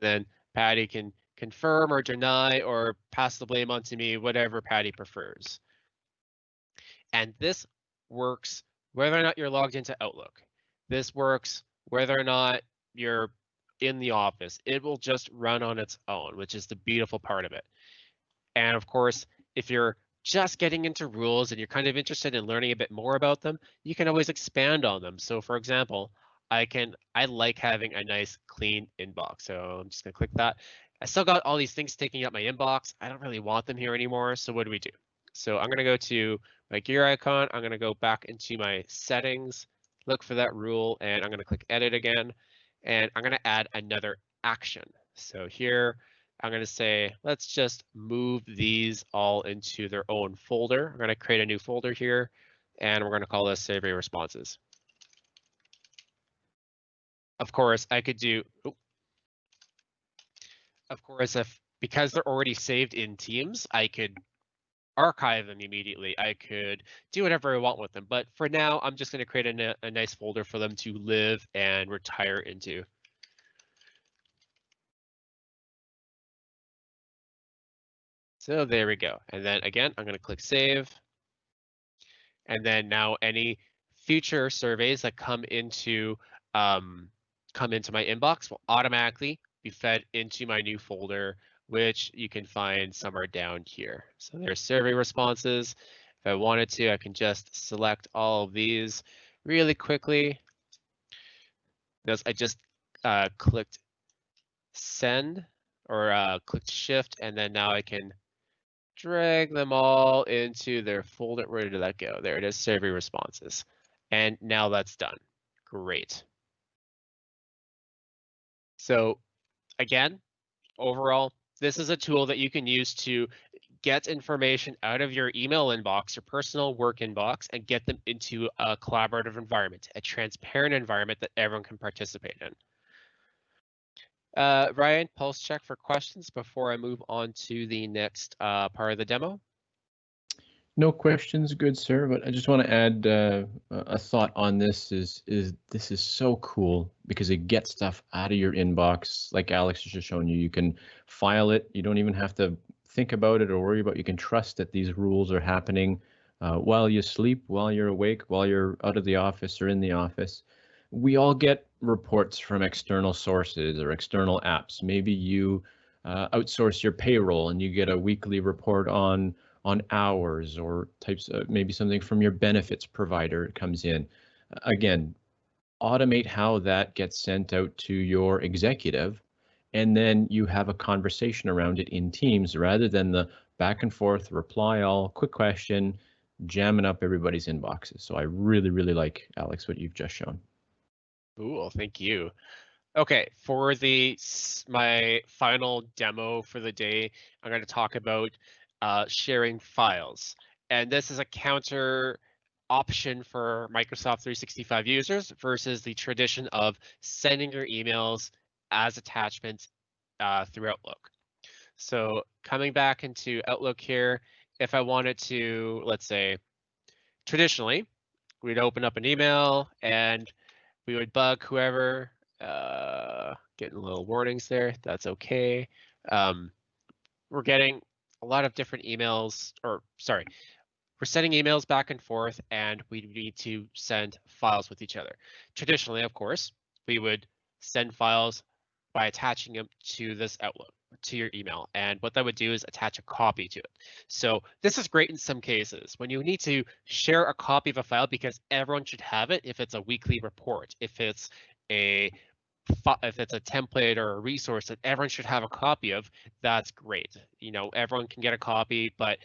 Then Patty can confirm or deny or pass the blame onto me, whatever Patty prefers. And this works whether or not you're logged into Outlook. This works whether or not you're in the office. It will just run on its own, which is the beautiful part of it. And of course, if you're just getting into rules and you're kind of interested in learning a bit more about them, you can always expand on them. So for example, I can I like having a nice clean inbox. So I'm just gonna click that. I still got all these things taking up my inbox. I don't really want them here anymore. So what do we do? So I'm gonna go to my gear icon. I'm going to go back into my settings, look for that rule, and I'm going to click edit again. And I'm going to add another action. So here, I'm going to say, let's just move these all into their own folder. I'm going to create a new folder here, and we're going to call this survey responses. Of course, I could do, oh, of course, if because they're already saved in Teams, I could archive them immediately. I could do whatever I want with them. But for now, I'm just going to create a, a nice folder for them to live and retire into. So there we go. And then again, I'm going to click save. And then now any future surveys that come into um, come into my inbox will automatically be fed into my new folder which you can find somewhere down here. So there's survey responses. If I wanted to, I can just select all of these really quickly. Notice I just uh, clicked send or uh, clicked shift, and then now I can drag them all into their folder. Where did that go? There it is, survey responses. And now that's done. Great. So again, overall, this is a tool that you can use to get information out of your email inbox, your personal work inbox, and get them into a collaborative environment, a transparent environment that everyone can participate in. Uh, Ryan, pulse check for questions before I move on to the next uh, part of the demo. No questions, good sir. But I just want to add uh, a thought on this. Is is this is so cool because it gets stuff out of your inbox. Like Alex has just shown you, you can file it. You don't even have to think about it or worry about. It. You can trust that these rules are happening uh, while you sleep, while you're awake, while you're out of the office or in the office. We all get reports from external sources or external apps. Maybe you uh, outsource your payroll and you get a weekly report on on hours or types of maybe something from your benefits provider comes in. Again, automate how that gets sent out to your executive and then you have a conversation around it in teams rather than the back and forth reply all quick question jamming up everybody's inboxes. So I really, really like Alex what you've just shown. Cool, thank you. Okay, for the my final demo for the day, I'm going to talk about uh, sharing files. And this is a counter option for Microsoft 365 users versus the tradition of sending your emails as attachments uh, through Outlook. So coming back into Outlook here, if I wanted to, let's say, traditionally, we'd open up an email and we would bug whoever, uh, getting little warnings there, that's okay. Um, we're getting a lot of different emails, or sorry, we're sending emails back and forth and we need to send files with each other. Traditionally, of course, we would send files by attaching them to this Outlook to your email. And what that would do is attach a copy to it. So this is great in some cases when you need to share a copy of a file because everyone should have it if it's a weekly report, if it's a if it's a template or a resource that everyone should have a copy of, that's great. You know, everyone can get a copy, but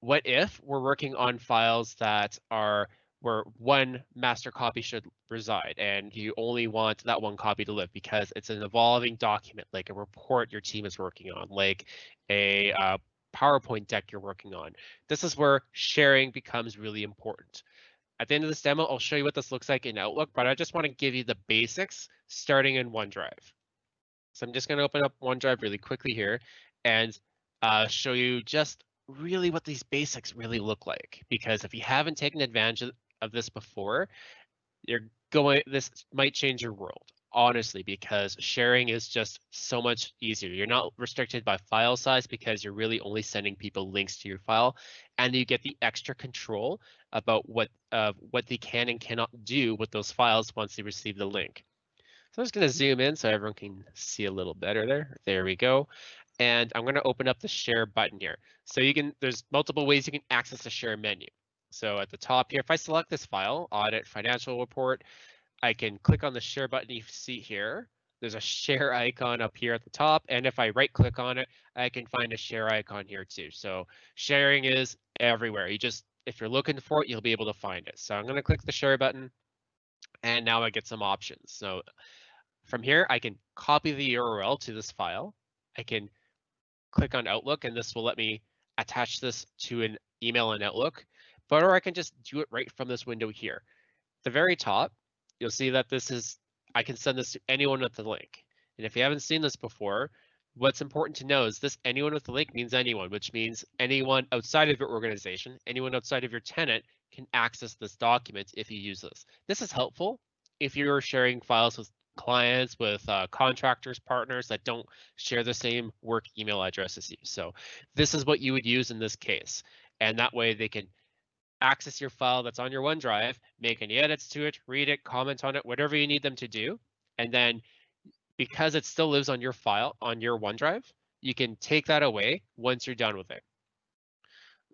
what if we're working on files that are where one master copy should reside and you only want that one copy to live because it's an evolving document like a report your team is working on like a uh, PowerPoint deck you're working on. This is where sharing becomes really important. At the end of this demo, I'll show you what this looks like in Outlook, but I just want to give you the basics starting in OneDrive. So I'm just going to open up OneDrive really quickly here and uh, show you just really what these basics really look like. Because if you haven't taken advantage of this before, you're going, this might change your world honestly, because sharing is just so much easier. You're not restricted by file size because you're really only sending people links to your file, and you get the extra control about what uh, what they can and cannot do with those files once they receive the link. So I'm just going to zoom in so everyone can see a little better there. There we go. And I'm going to open up the share button here. So you can, there's multiple ways you can access the share menu. So at the top here, if I select this file, audit financial report, I can click on the share button you see here. There's a share icon up here at the top. And if I right click on it, I can find a share icon here too. So sharing is everywhere. You just, if you're looking for it, you'll be able to find it. So I'm going to click the share button and now I get some options. So from here, I can copy the URL to this file. I can click on Outlook and this will let me attach this to an email in Outlook, but or I can just do it right from this window here. At the very top, you'll see that this is, I can send this to anyone with the link. And if you haven't seen this before, what's important to know is this anyone with the link means anyone, which means anyone outside of your organization, anyone outside of your tenant can access this document if you use this. This is helpful if you're sharing files with clients, with uh, contractors, partners that don't share the same work email address as you. So this is what you would use in this case. And that way they can access your file that's on your OneDrive, make any edits to it, read it, comment on it, whatever you need them to do. And then because it still lives on your file, on your OneDrive, you can take that away once you're done with it.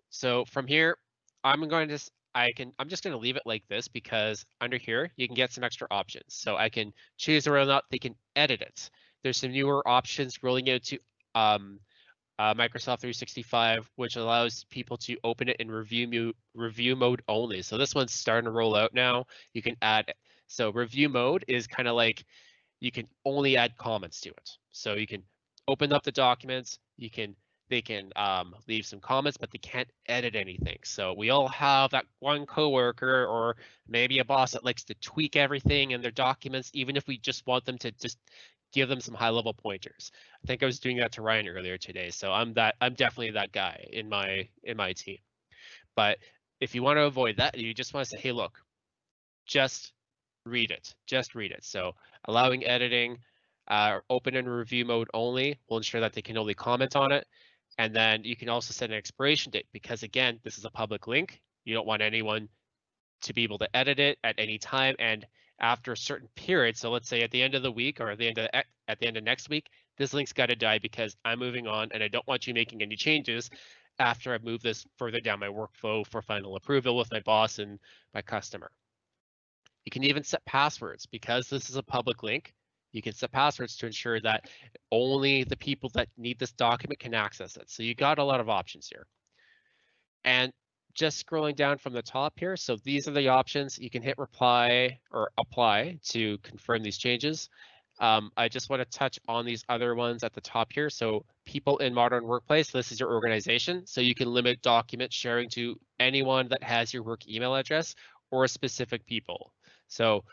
So from here, I'm going to, I can, I'm just going to leave it like this because under here, you can get some extra options. So I can choose whether or not they can edit it. There's some newer options rolling out to um, uh, Microsoft 365, which allows people to open it in review review mode only. So this one's starting to roll out now. You can add so review mode is kind of like you can only add comments to it. So you can open up the documents, you can they can um, leave some comments, but they can't edit anything. So we all have that one coworker or maybe a boss that likes to tweak everything in their documents, even if we just want them to just give them some high level pointers. I think I was doing that to Ryan earlier today. So I'm that I'm definitely that guy in my in my team. But if you want to avoid that, you just want to say, hey, look, just read it. Just read it. So allowing editing, uh, open and review mode only will ensure that they can only comment on it. And then you can also set an expiration date because again, this is a public link. You don't want anyone to be able to edit it at any time. And after a certain period, so let's say at the end of the week or at the end of at the end of next week, this link's got to die because I'm moving on and I don't want you making any changes after I move this further down my workflow for final approval with my boss and my customer. You can even set passwords because this is a public link. You can set passwords to ensure that only the people that need this document can access it. So you got a lot of options here. And just scrolling down from the top here, so these are the options. You can hit reply or apply to confirm these changes. Um, I just want to touch on these other ones at the top here. So people in modern workplace, this is your organization. So you can limit document sharing to anyone that has your work email address or specific people. So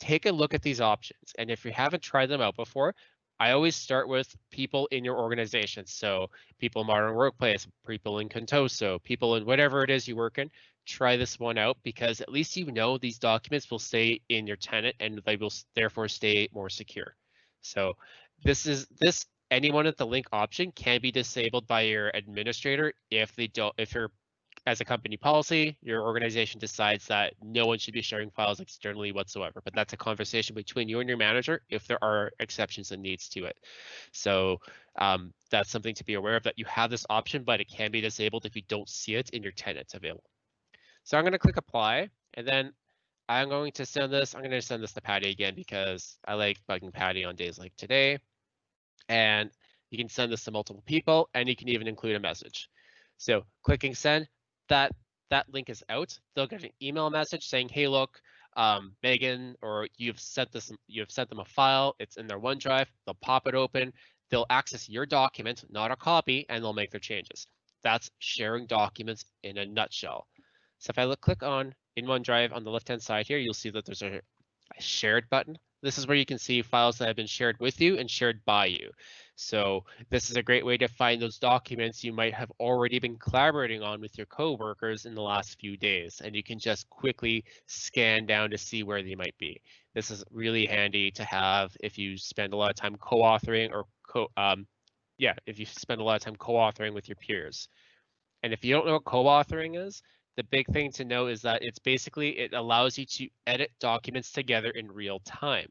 take a look at these options. And if you haven't tried them out before, I always start with people in your organization. So people in Modern Workplace, people in Contoso, people in whatever it is you work in, try this one out because at least you know these documents will stay in your tenant and they will therefore stay more secure. So this is this anyone at the link option can be disabled by your administrator if they don't if you're as a company policy, your organization decides that no one should be sharing files externally whatsoever. But that's a conversation between you and your manager if there are exceptions and needs to it. So um, that's something to be aware of that you have this option, but it can be disabled if you don't see it in your tenants available. So I'm going to click apply and then I'm going to send this. I'm going to send this to Patty again because I like bugging Patty on days like today. And you can send this to multiple people and you can even include a message. So clicking send, that that link is out, they'll get an email message saying, "Hey, look, um, Megan, or you've sent this, you've sent them a file. It's in their OneDrive. They'll pop it open. They'll access your document, not a copy, and they'll make their changes. That's sharing documents in a nutshell. So if I look, click on in OneDrive on the left-hand side here, you'll see that there's a, a shared button. This is where you can see files that have been shared with you and shared by you. So this is a great way to find those documents you might have already been collaborating on with your coworkers in the last few days, and you can just quickly scan down to see where they might be. This is really handy to have if you spend a lot of time co-authoring or co um, yeah, if you spend a lot of time co-authoring with your peers. And if you don't know what co-authoring is, the big thing to know is that it's basically it allows you to edit documents together in real time.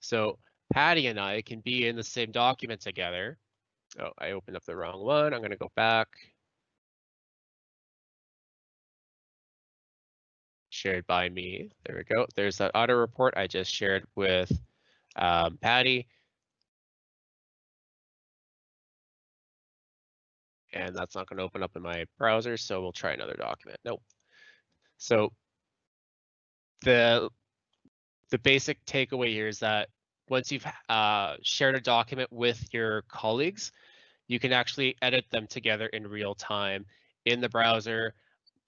So Patty and I can be in the same document together. Oh, I opened up the wrong one. I'm going to go back. Shared by me. There we go. There's that auto report I just shared with um, Patty. And that's not going to open up in my browser, so we'll try another document. Nope. So the the basic takeaway here is that once you've uh, shared a document with your colleagues, you can actually edit them together in real time in the browser,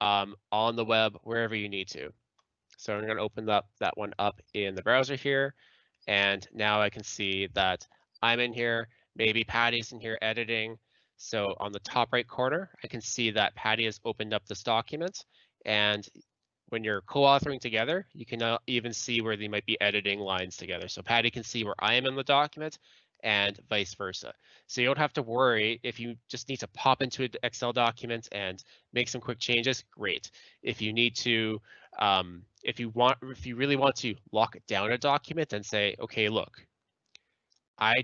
um, on the web, wherever you need to. So I'm going to open up that one up in the browser here. And now I can see that I'm in here, maybe Patty's in here editing. So on the top right corner, I can see that Patty has opened up this document and when you're co-authoring together, you can uh, even see where they might be editing lines together. So Patty can see where I am in the document and vice versa. So you don't have to worry if you just need to pop into an Excel document and make some quick changes, great. If you need to, um, if you want, if you really want to lock down a document and say, okay, look, I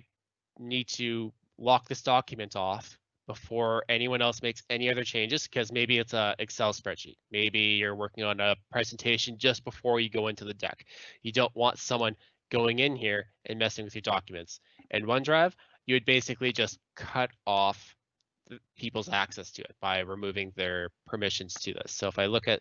need to lock this document off before anyone else makes any other changes because maybe it's a Excel spreadsheet. Maybe you're working on a presentation just before you go into the deck. You don't want someone going in here and messing with your documents. In OneDrive, you would basically just cut off people's access to it by removing their permissions to this. So if I look at,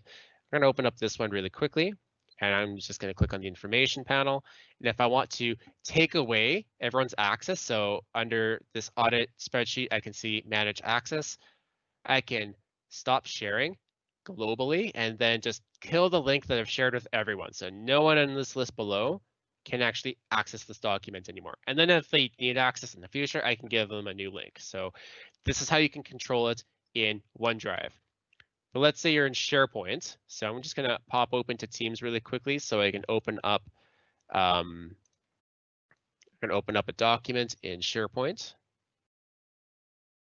I'm going to open up this one really quickly, and I'm just going to click on the information panel. And if I want to take away everyone's access, so under this audit spreadsheet, I can see manage access. I can stop sharing globally and then just kill the link that I've shared with everyone. So no one in this list below can actually access this document anymore. And then if they need access in the future, I can give them a new link. So this is how you can control it in OneDrive. But let's say you're in SharePoint. So I'm just gonna pop open to Teams really quickly so I can open up, um, I'm gonna open up a document in SharePoint.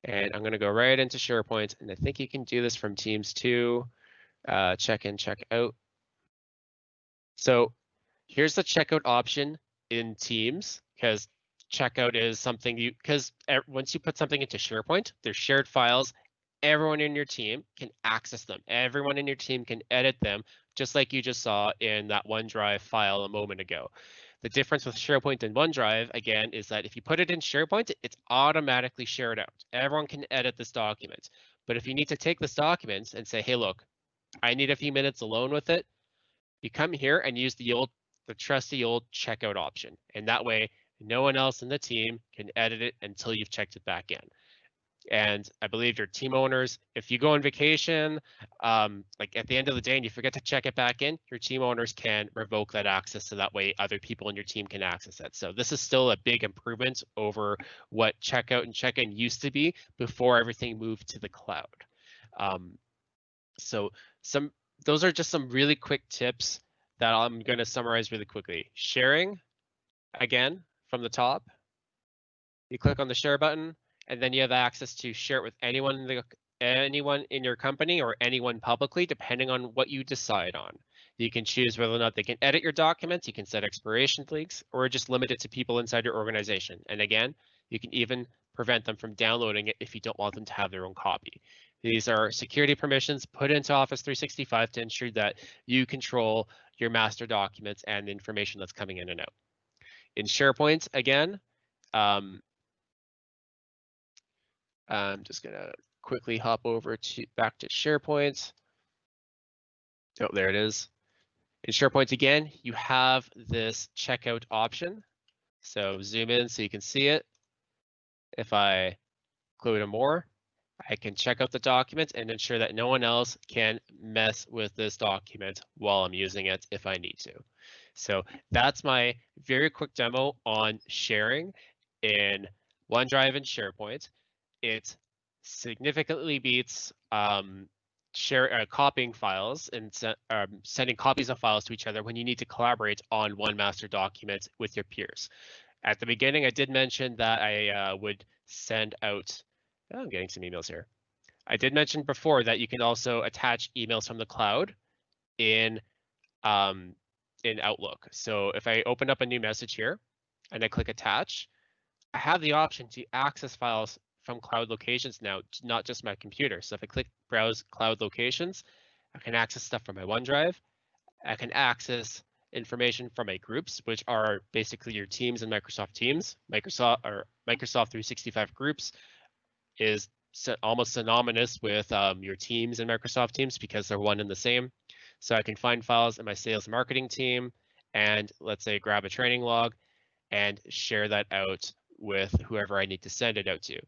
And I'm gonna go right into SharePoint. And I think you can do this from Teams too. Uh, check in, check out. So here's the checkout option in Teams because checkout is something you because once you put something into SharePoint, there's shared files. Everyone in your team can access them. Everyone in your team can edit them, just like you just saw in that OneDrive file a moment ago. The difference with SharePoint and OneDrive, again, is that if you put it in SharePoint, it's automatically shared out. Everyone can edit this document. But if you need to take this document and say, hey, look, I need a few minutes alone with it, you come here and use the old, the trusty old checkout option. And that way, no one else in the team can edit it until you've checked it back in. And I believe your team owners, if you go on vacation, um, like at the end of the day and you forget to check it back in, your team owners can revoke that access so that way other people in your team can access it. So this is still a big improvement over what checkout and check-in used to be before everything moved to the cloud. Um, so some those are just some really quick tips that I'm going to summarize really quickly. Sharing, again, from the top. You click on the share button, and then you have access to share it with anyone in the anyone in your company or anyone publicly, depending on what you decide on. You can choose whether or not they can edit your documents, you can set expiration dates, or just limit it to people inside your organization. And again, you can even prevent them from downloading it if you don't want them to have their own copy. These are security permissions put into Office 365 to ensure that you control your master documents and the information that's coming in and out in SharePoint again. Um, I'm just gonna quickly hop over to back to SharePoint. Oh, there it is. In SharePoint again, you have this checkout option. So zoom in so you can see it. If I go to more, I can check out the document and ensure that no one else can mess with this document while I'm using it if I need to. So that's my very quick demo on sharing in OneDrive and SharePoint. It significantly beats um, share uh, copying files and se um, sending copies of files to each other when you need to collaborate on one master document with your peers. At the beginning, I did mention that I uh, would send out, oh, I'm getting some emails here. I did mention before that you can also attach emails from the cloud in um, in Outlook. So if I open up a new message here and I click attach, I have the option to access files from cloud locations now, not just my computer. So if I click browse cloud locations, I can access stuff from my OneDrive. I can access information from my groups, which are basically your teams in Microsoft Teams. Microsoft or Microsoft 365 groups is almost synonymous with um, your teams in Microsoft Teams because they're one and the same. So I can find files in my sales marketing team and let's say grab a training log and share that out with whoever I need to send it out to.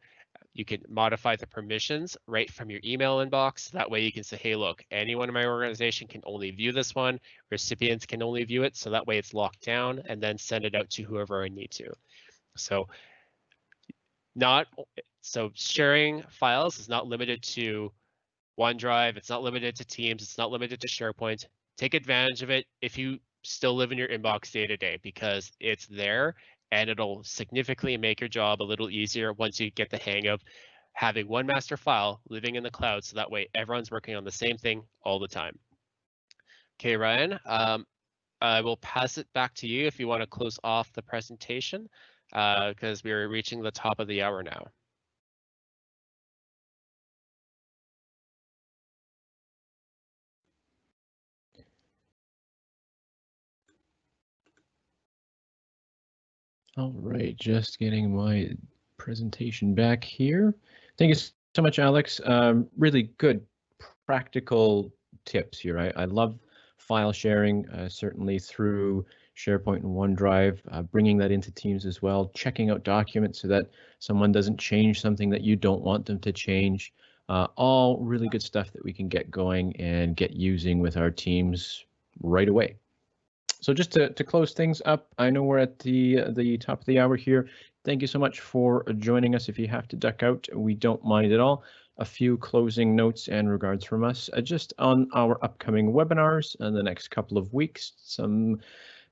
You can modify the permissions right from your email inbox. That way you can say, hey, look, anyone in my organization can only view this one. Recipients can only view it. So that way it's locked down and then send it out to whoever I need to. So not so sharing files is not limited to OneDrive. It's not limited to Teams. It's not limited to SharePoint. Take advantage of it if you still live in your inbox day to day because it's there and it'll significantly make your job a little easier once you get the hang of having one master file living in the cloud so that way everyone's working on the same thing all the time. Okay, Ryan, um, I will pass it back to you if you want to close off the presentation because uh, we're reaching the top of the hour now. All right, just getting my presentation back here. Thank you so much, Alex. Um, really good practical tips here. I, I love file sharing, uh, certainly through SharePoint and OneDrive, uh, bringing that into Teams as well, checking out documents so that someone doesn't change something that you don't want them to change. Uh, all really good stuff that we can get going and get using with our teams right away. So just to, to close things up, I know we're at the the top of the hour here. Thank you so much for joining us. If you have to duck out, we don't mind at all. A few closing notes and regards from us uh, just on our upcoming webinars in the next couple of weeks. Some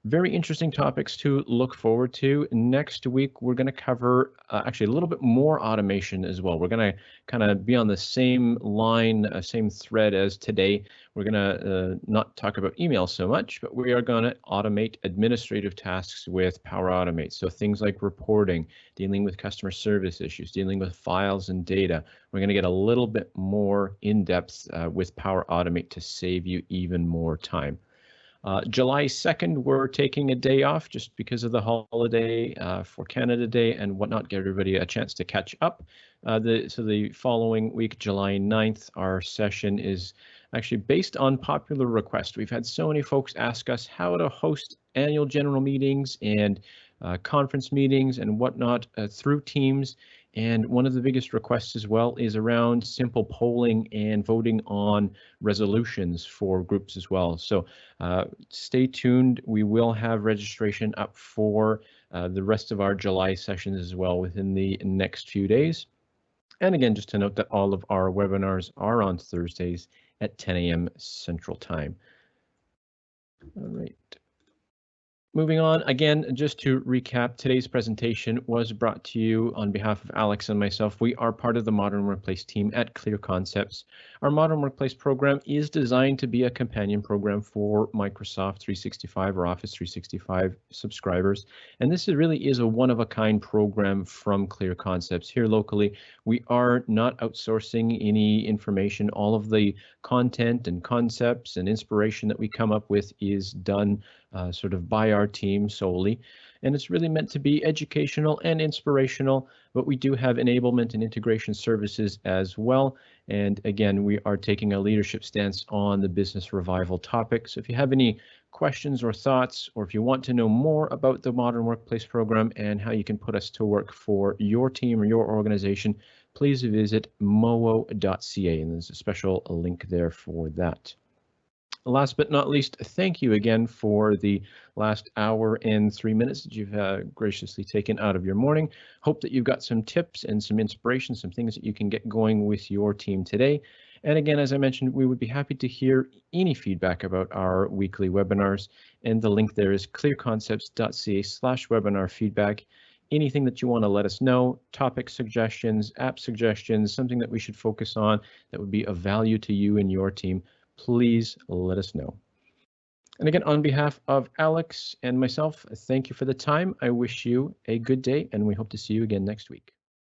very interesting topics to look forward to. Next week, we're going to cover uh, actually a little bit more automation as well. We're going to kind of be on the same line, uh, same thread as today. We're going to uh, not talk about email so much, but we are going to automate administrative tasks with Power Automate. So things like reporting, dealing with customer service issues, dealing with files and data. We're going to get a little bit more in depth uh, with Power Automate to save you even more time. Uh, July 2nd, we're taking a day off just because of the holiday uh, for Canada Day and whatnot, give everybody a chance to catch up. Uh, the, so the following week, July 9th, our session is actually based on popular request. We've had so many folks ask us how to host annual general meetings and uh, conference meetings and whatnot uh, through Teams. And one of the biggest requests as well is around simple polling and voting on resolutions for groups as well. So uh, stay tuned. We will have registration up for uh, the rest of our July sessions as well within the next few days. And again, just to note that all of our webinars are on Thursdays at 10 a.m. Central Time. All right. Moving on, again, just to recap, today's presentation was brought to you on behalf of Alex and myself. We are part of the Modern Workplace team at Clear Concepts. Our Modern Workplace program is designed to be a companion program for Microsoft 365 or Office 365 subscribers. And this is really is a one-of-a-kind program from Clear Concepts here locally. We are not outsourcing any information. All of the content and concepts and inspiration that we come up with is done uh, sort of by our team solely. And it's really meant to be educational and inspirational, but we do have enablement and integration services as well. And again, we are taking a leadership stance on the business revival topic. So if you have any questions or thoughts, or if you want to know more about the Modern Workplace Program and how you can put us to work for your team or your organization, please visit mowo.ca and there's a special link there for that. Last but not least, thank you again for the last hour and three minutes that you've uh, graciously taken out of your morning. Hope that you've got some tips and some inspiration, some things that you can get going with your team today. And again, as I mentioned, we would be happy to hear any feedback about our weekly webinars. And the link there is clearconcepts.ca slash webinar feedback. Anything that you want to let us know, topic suggestions, app suggestions, something that we should focus on that would be of value to you and your team, please let us know. And again, on behalf of Alex and myself, thank you for the time. I wish you a good day and we hope to see you again next week.